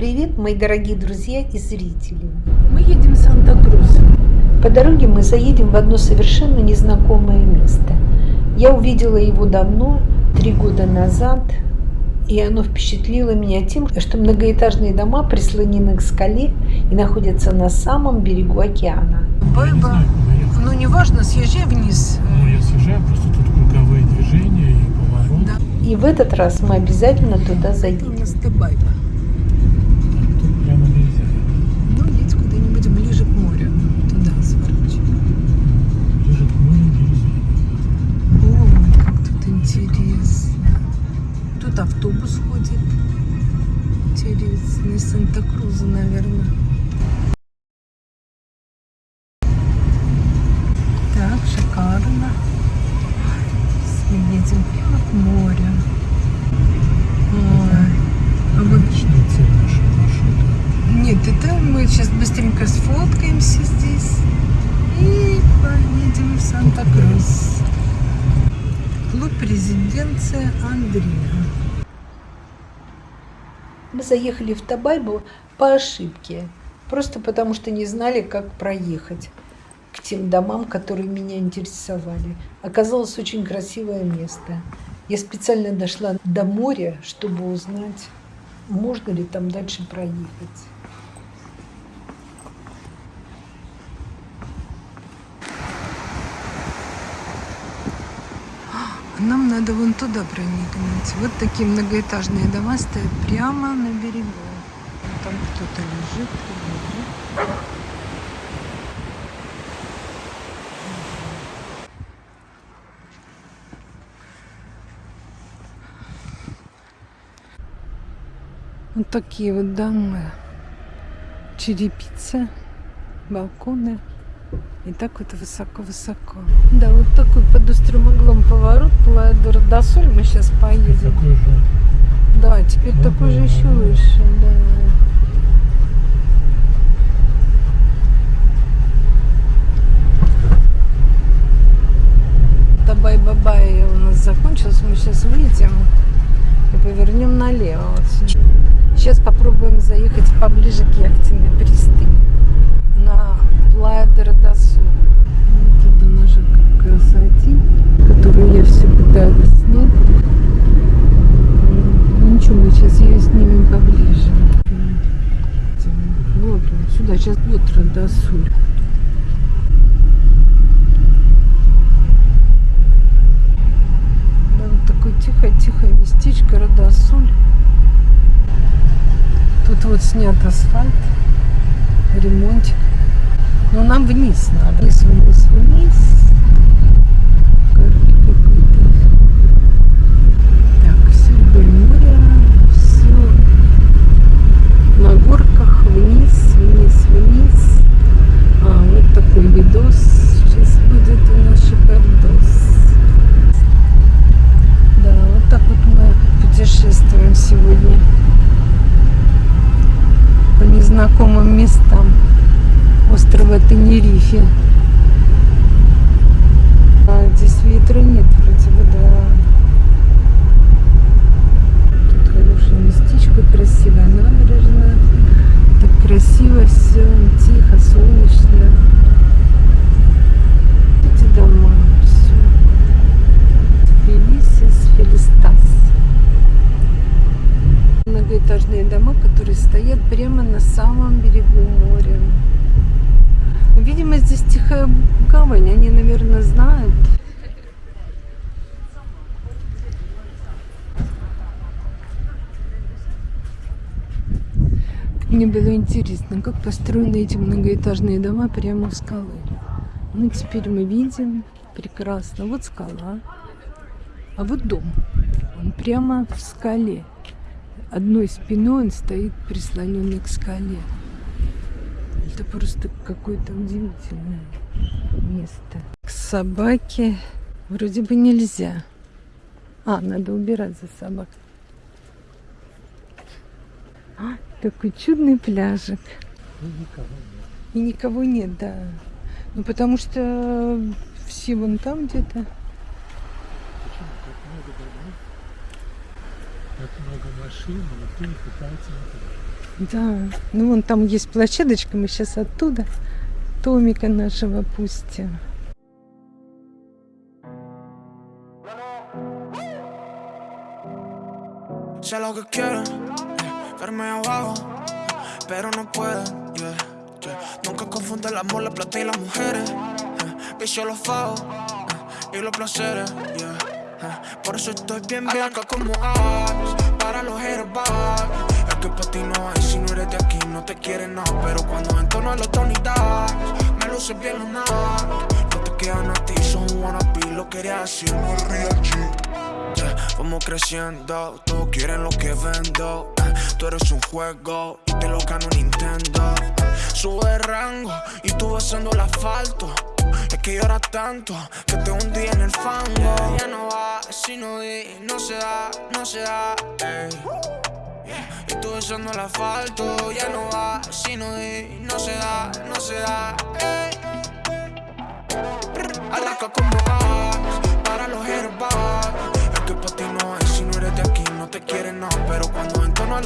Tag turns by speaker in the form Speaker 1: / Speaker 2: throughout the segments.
Speaker 1: Привет, мои дорогие друзья и зрители!
Speaker 2: Мы едем в Санта-Крус.
Speaker 1: По дороге мы заедем в одно совершенно незнакомое место. Я увидела его давно, три года назад, и оно впечатлило меня тем, что многоэтажные дома прислонены к скале и находятся на самом берегу океана.
Speaker 2: Байба, ну неважно, съезжай вниз.
Speaker 3: Ну, я съезжаю, просто тут круговые движения и поворот.
Speaker 2: Да.
Speaker 1: И в этот раз мы обязательно туда
Speaker 2: У
Speaker 1: заедем.
Speaker 2: Байба. Резиденция Андрея.
Speaker 1: Мы заехали в Табайбу по ошибке, просто потому что не знали, как проехать к тем домам, которые меня интересовали. Оказалось очень красивое место. Я специально дошла до моря, чтобы узнать, можно ли там дальше проехать.
Speaker 2: Нам надо вон туда проникнуть. Вот такие многоэтажные дома стоят прямо на берегу. Там кто-то лежит. Вот такие вот дома. Черепица, балконы. И так вот высоко-высоко. Да, вот такой под острым углом поворот, Плая де Родосоль. Мы сейчас поедем.
Speaker 3: Такой же.
Speaker 2: Да, теперь
Speaker 3: Ну
Speaker 2: такой же
Speaker 3: да,
Speaker 2: еще
Speaker 3: да.
Speaker 2: выше, да. Табай-бабай у нас закончился. Мы сейчас выйдем и повернем налево. Вот. Сейчас попробуем заехать поближе к яхтенной пристани. На Плая де Родосоль. Вот это наша красотень, которую я все пытаюсь снять. Ну ничего, мы сейчас ее снимем поближе. Вот он, сюда, сейчас вот Радосуль. Да, вот такое тихое-тихое местечко Радосуль. Тут вот снят асфальт, ремонтик. Но нам вниз надо. Вниз, вниз, вниз. Горы какой-то. Так, все вдоль моря, все на горках, вниз, вниз, вниз. А, вот такой видос сейчас будет у нас шикардос. Да, вот так вот мы путешествуем сегодня по незнакомым местам острова Тенерифе. А, здесь ветра нет, вроде бы, да. Тут хорошее местечко, красивая набережная. Так красиво все, тихо, солнечно. Эти дома, все. Фелисис, Фелистас. Многоэтажные дома, которые стоят прямо на самом берегу моря. Видимо, здесь тихая гавань, они, наверное, знают. Мне было интересно, как построены эти многоэтажные дома прямо у скалы. Ну, теперь мы видим прекрасно. Вот скала, а вот дом. Он прямо в скале. Одной спиной он стоит прислоненный к скале. Это просто какое-то удивительное место. К собаке вроде бы нельзя. А, надо убирать за собакой. А, такой чудный пляжик.
Speaker 3: Ну, никого нет.
Speaker 2: И никого нет, да. Ну, потому что все вон там где-то.
Speaker 3: Почему так много домов? Так много машин, и никто не пытается на пляж.
Speaker 2: Да, ну вон там есть площадочка, мы сейчас оттуда Томика нашего пустим.
Speaker 4: Sé lo que quieren, abajo, pero no pueden. Yeah, yeah. Nunca confunde el amor, la plata y las mujeres. Vicio los yeah, y los placeres. Por eso estoy bien blanca como Axe, para los airbags. Es que para ti no hay si no eres de aquí, no te quieren no. Pero cuando entono a los Tony me luce bien lunar. No te quedan a ti, son wannabe, lo quería decir muy real G. Yeah, Vamos creciendo, todos quieren lo que vendo. Tú eres un juego y te lo gano Nintendo. Sube de rango y tú besando el asfalto. Es que lloras tanto que te hundí en el fango. Ya no va, si no di, no se da, no se da. Y tú besando el asfalto. Ya no va, si no di, no se da, no se da. ey. Alaska como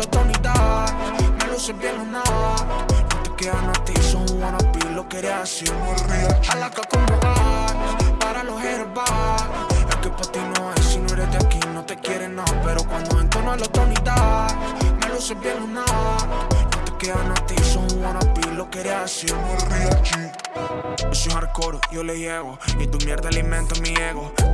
Speaker 4: a bien lunar No te quedan a ti, son wannabe Lo quería como Axe, para los airbags Es que para ti no hay si no eres de aquí no te quieren no Pero cuando entono a Tony Dice, Me luce bien lunar No te quedan a ti, son wannabe Lo quería decir muy real. Yo soy hardcore, yo le llego Y tu mierda alimenta mi ego. la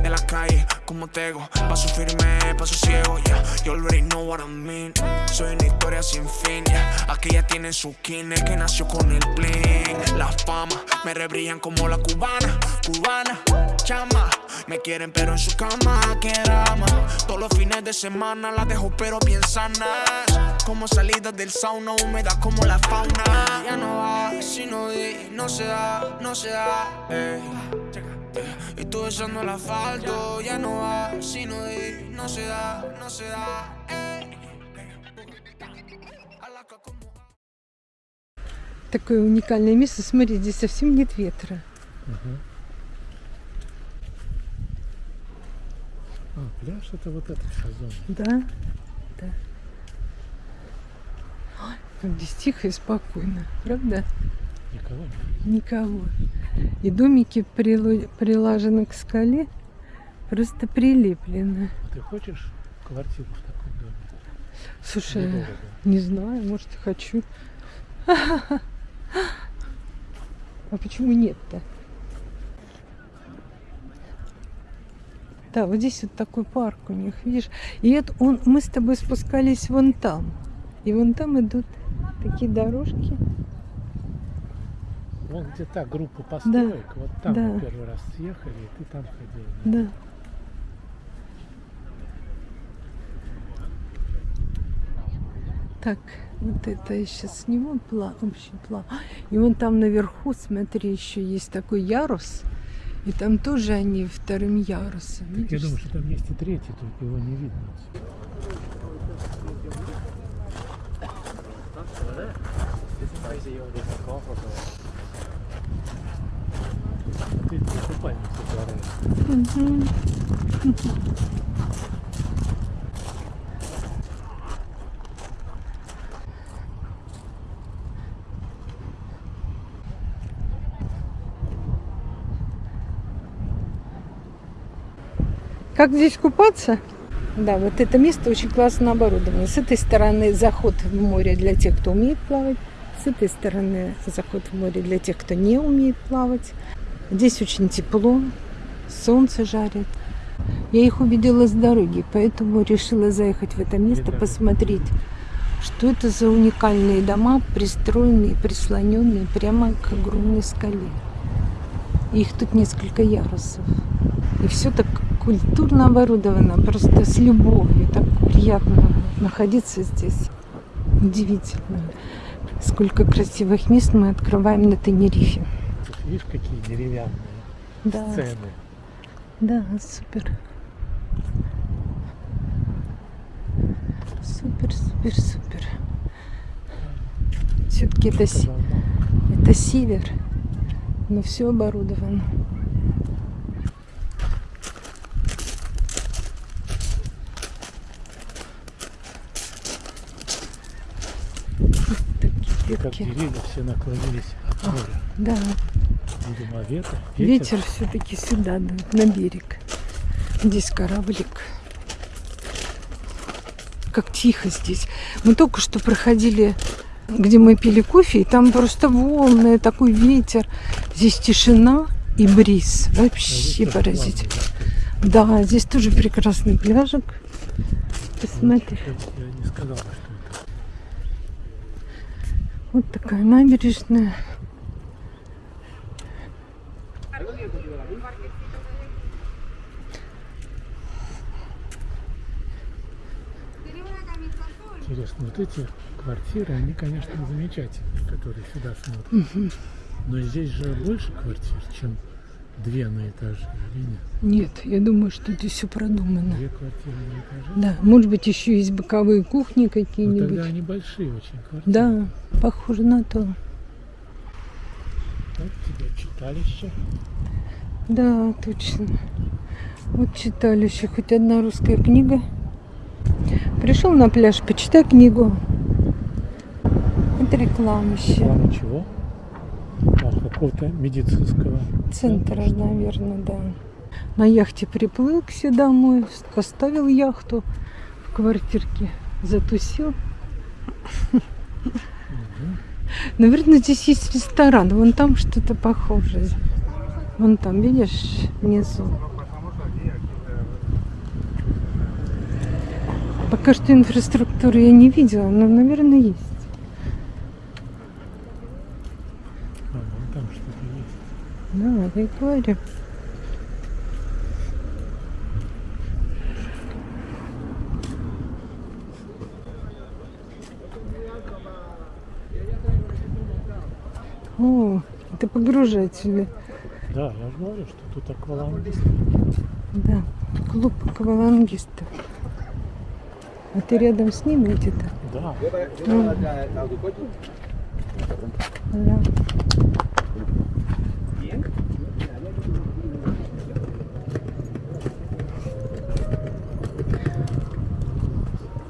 Speaker 4: como tego. Paso firme, paso ciego, yeah You already know what I mean Soy una historia sin fin, yeah Aquella tiene su kine que nació con el bling. La fama, me rebrillan como la cubana Cubana, chama. Me quieren pero en su cama, que drama. Todos los fines de semana la dejo pero bien sanas Como salidas del sauna, húmeda como la fauna. Ya no va, si no di, no se da, no se da ey. Tú besando el asfalto, ya no va, si no di, no se da, no se da
Speaker 2: Такое уникальное место. Смотри, здесь совсем нет ветра.
Speaker 3: А, пляж это вот эта вся зона.
Speaker 2: Да, да. Ой, как здесь тихо и спокойно, правда?
Speaker 3: Никого.
Speaker 2: Никого. И домики прило- прилажены к скале, просто прилеплены.
Speaker 3: Ты хочешь квартиру в таком доме?
Speaker 2: Слушай,
Speaker 3: Недорого.
Speaker 2: не знаю, может, и хочу. А почему нет-то? Да, вот здесь вот такой парк у них, видишь? И это он, мы с тобой спускались вон там. И вон там идут такие дорожки.
Speaker 3: Вон где та группа построек, вот там
Speaker 2: да.
Speaker 3: мы первый раз съехали, и ты там ходил.
Speaker 2: Да. Так, вот это я сейчас сниму пла, общий план. И вон там наверху, смотри, еще есть такой ярус. И там тоже они вторым ярусом.
Speaker 3: Я
Speaker 2: видишь?
Speaker 3: думаю, что там есть и третий, только его не видно. отсюда. А загораешь.
Speaker 2: Мгм. Как здесь купаться? Да, вот это место очень классно оборудовано. С этой стороны заход в море для тех, кто умеет плавать. С этой стороны заход в море для тех, кто не умеет плавать. Здесь очень тепло, солнце жарит. Я их увидела с дороги, поэтому решила заехать в это место, посмотреть, что это за уникальные дома, пристроенные, прислоненные прямо к огромной скале. Их тут несколько ярусов. И все так культурно оборудовано, просто с любовью. Так приятно находиться здесь. Удивительно. Сколько красивых мест мы открываем на Тенерифе.
Speaker 3: Видишь, какие деревянные
Speaker 2: Да,
Speaker 3: сцены.
Speaker 2: да, супер. Супер, супер, супер. Все-таки это, это север, но все оборудовано. квартирки.
Speaker 3: деревья все наклонились от моря.
Speaker 2: Да,
Speaker 3: Видимо, ветер, ветер.
Speaker 2: ветер все-таки сюда, дует, на берег. Здесь кораблик. Как тихо здесь. Мы только что проходили, где мы пили кофе, и там просто волны, такой ветер. Здесь тишина и бриз.
Speaker 3: А
Speaker 2: Вообще
Speaker 3: тоже
Speaker 2: поразительно.
Speaker 3: плавно,
Speaker 2: Да, здесь тоже прекрасный пляжик.
Speaker 3: да.
Speaker 2: Посмотри.
Speaker 3: Я не сказал, что это.
Speaker 2: Вот такая набережная.
Speaker 3: Интересно, вот эти квартиры, они, конечно, замечательные, которые сюда смотрят. Но здесь же больше квартир, чем две на этаже, или нет?
Speaker 2: Нет, я думаю, что здесь все продумано.
Speaker 3: Две квартиры на этаже.
Speaker 2: Да, может быть, еще есть боковые кухни
Speaker 3: Ну,
Speaker 2: какие-нибудь.
Speaker 3: тогда они большие очень квартиры.
Speaker 2: Да, похоже на то.
Speaker 3: Вот тебе читалище.
Speaker 2: Да, точно. Вот читалище. Хоть одна русская книга. Пришел на пляж, почитай книгу. Это реклама еще.
Speaker 3: Реклама чего? А, какого-то медицинского
Speaker 2: Центра,
Speaker 3: ли?
Speaker 2: наверное, да. На яхте приплыл к себе домой, поставил яхту в квартирке, затусил. Наверное, здесь есть ресторан. Вон там что-то похожее. Вон там, видишь, внизу. Пока что инфраструктуры я не видела, но, наверное, есть.
Speaker 3: А, вон там что-то есть.
Speaker 2: Да, я и говорю. О, это погружатели.
Speaker 3: Да, я же говорю, что тут аквалангист.
Speaker 2: Да, клуб аквалангистов. А ты рядом с ними где-то?
Speaker 3: Да,
Speaker 2: Да.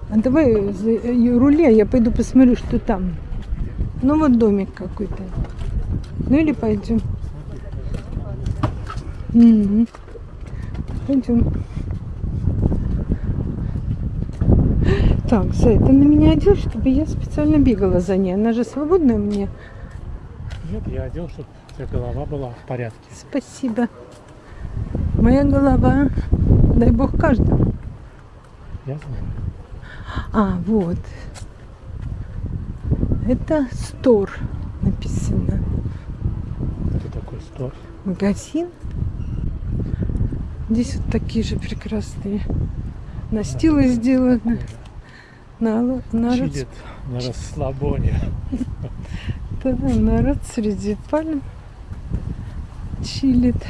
Speaker 2: А давай за- э, рули, а я пойду посмотрю, что там. Ну вот домик какой-то. Ну или пойдем. Мгм. Пойдем. Так, Зай, ты на меня одел, чтобы я специально бегала за ней. Она же свободная мне.
Speaker 3: нет, я одел, чтобы у тебя голова была в порядке.
Speaker 2: Спасибо. Моя голова, дай бог каждому.
Speaker 3: Я знаю.
Speaker 2: А, вот. Это стор написано.
Speaker 3: Это такой стор.
Speaker 2: Магазин. Здесь вот такие же прекрасные настилы сделаны. На, народ,
Speaker 3: Чилит на расслабоне.
Speaker 2: да, народ среди пальм чилит.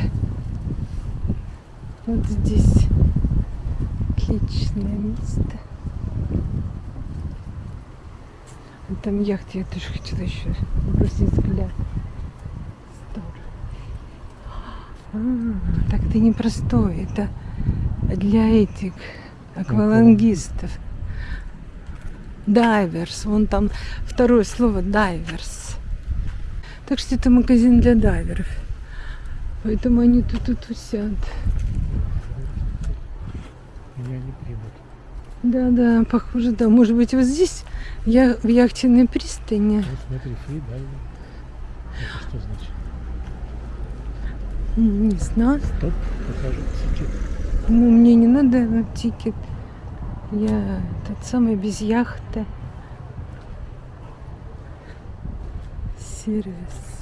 Speaker 2: Вот здесь отличное место. А Там яхты, я тоже хотела еще бросить взгляд. А, так это не простой, это для этих аквалангистов. Дайверс, вон там второе слово дайверс. Так что это магазин для дайверов. Поэтому они тут и тусят.
Speaker 3: Меня не примут.
Speaker 2: Да-да, похоже, да. Может быть, вот здесь я в яхтенной пристани.
Speaker 3: Вот смотри, free diving. Это что значит?
Speaker 2: Не знаю.
Speaker 3: Стоп, покажу ticket.
Speaker 2: Ну, мне не надо на ticket. Я тот самый без яхты. Сервис.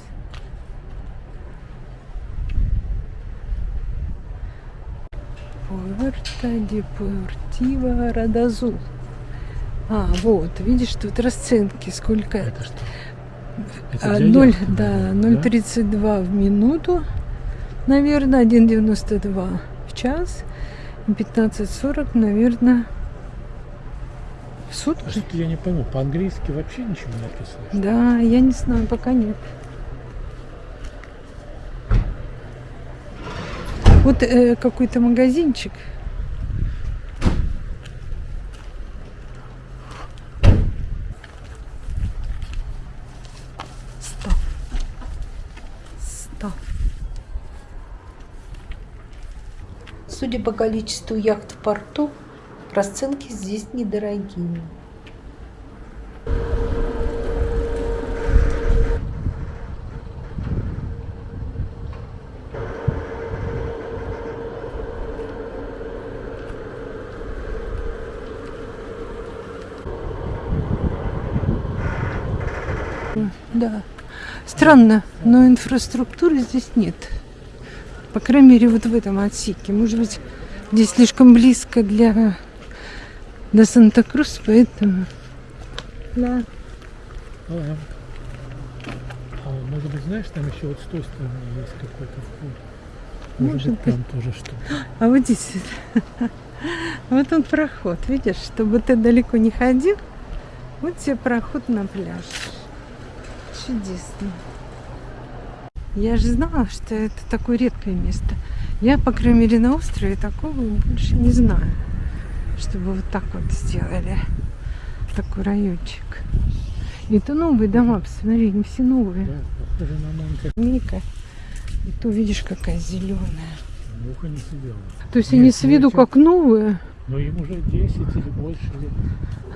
Speaker 2: Пуэрто Депортиво Радазул. А, вот, видишь, тут расценки, сколько
Speaker 3: Это что?
Speaker 2: а,
Speaker 3: для
Speaker 2: 0,
Speaker 3: яхты,
Speaker 2: да,
Speaker 3: наверное,
Speaker 2: 0,32 в минуту, наверное, 1,92 в час, и 15,40, наверное, суд.
Speaker 3: А что-то я не пойму, по-английски вообще ничего не написано?
Speaker 2: Да, я не знаю, пока нет. Вот э, какой-то магазинчик. Стоп. Стоп.
Speaker 1: Судя по количеству яхт в порту, расценки здесь недорогие.
Speaker 2: Да. Странно, но инфраструктуры здесь нет. По крайней мере, вот в этом отсеке. Может быть, здесь слишком близко для до Санта-Крус, поэтому... Да.
Speaker 3: Ага. А может быть, знаешь, там еще вот с той стороны есть какой-то вход. Может,
Speaker 2: Может
Speaker 3: быть, там тоже что-то.
Speaker 2: А вот здесь вот он проход, видишь, чтобы ты далеко не ходил. Вот тебе проход на пляж. Чудесно. Я же знала, что это такое редкое место. Я, по крайней мере, на острове такого больше не знаю, чтобы вот так вот сделали. Такой райончик. Это новые дома, посмотри, они все новые.
Speaker 3: Да, похоже на Монте.
Speaker 2: Мика. И то видишь, какая зеленая.
Speaker 3: Муха не сидела.
Speaker 2: То есть
Speaker 3: Нет,
Speaker 2: они с виду как новые.
Speaker 3: Но им уже 10 или больше лет.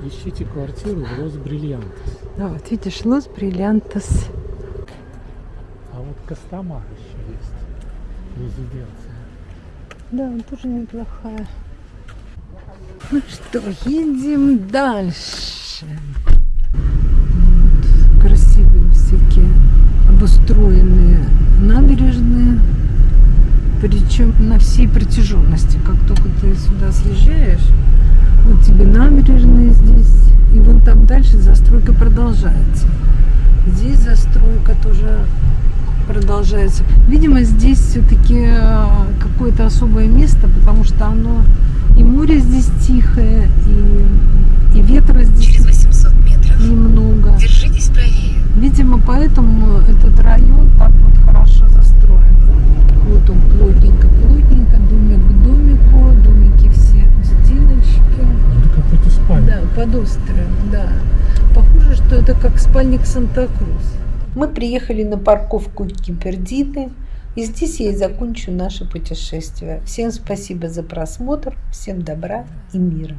Speaker 3: Ищите квартиру в Лос Бриллиантес.
Speaker 2: Да, вот видишь, Лос Бриллиантос.
Speaker 3: А вот Костомар еще есть. Резиденция.
Speaker 2: Да, тоже неплохая. Ну что, едем дальше. Вот, красивые всякие обустроенные набережные. Причем на всей протяженности. Как только ты сюда съезжаешь, вот тебе набережные здесь. И вон там дальше застройка продолжается. Здесь застройка тоже продолжается. Видимо, здесь все-таки какое-то особое место, потому что оно и море здесь тихое, и, и ветра здесь
Speaker 5: Через 800 метров
Speaker 2: немного.
Speaker 5: держитесь правее.
Speaker 2: Видимо, поэтому этот район так вот хорошо застроен. Вот он плотненько, плотненько, домик к домику, домики все стеночки.
Speaker 3: Это какой-то спальня.
Speaker 2: Да, под островом, да. Похоже, что это как спальник Санта-Крус.
Speaker 1: Мы приехали на парковку Кипердины, и здесь я и закончу наше путешествие. Всем спасибо за просмотр, всем добра и мира.